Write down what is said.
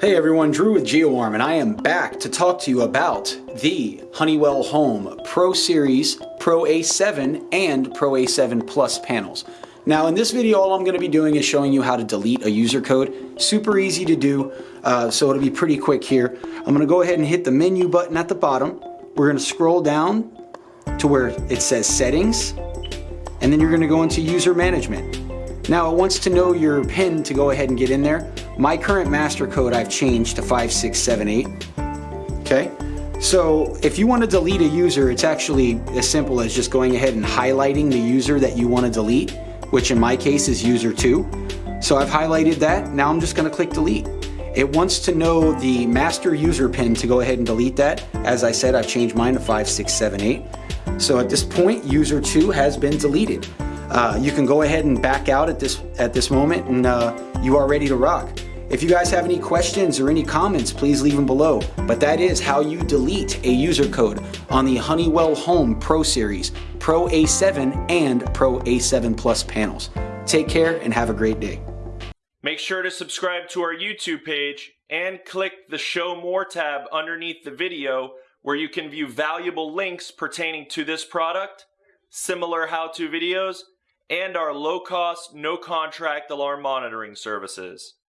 Hey everyone, Drew with GeoArm and I am back to talk to you about the Honeywell Home Pro Series Pro A7 and Pro A7 Plus panels. Now in this video all I'm going to be doing is showing you how to delete a user code. Super easy to do, uh, so it'll be pretty quick here. I'm going to go ahead and hit the menu button at the bottom. We're going to scroll down to where it says settings and then you're going to go into user management. Now it wants to know your PIN to go ahead and get in there. My current master code I've changed to 5678. Okay, so if you want to delete a user, it's actually as simple as just going ahead and highlighting the user that you want to delete, which in my case is user 2. So I've highlighted that, now I'm just going to click delete. It wants to know the master user pin to go ahead and delete that. As I said, I've changed mine to 5678. So at this point, user 2 has been deleted. Uh, you can go ahead and back out at this at this moment and uh, you are ready to rock. If you guys have any questions or any comments, please leave them below. But that is how you delete a user code on the Honeywell Home Pro Series, Pro A7 and Pro A7 Plus panels. Take care and have a great day. Make sure to subscribe to our YouTube page and click the Show More tab underneath the video where you can view valuable links pertaining to this product, similar how-to videos, and our low-cost, no-contract alarm monitoring services.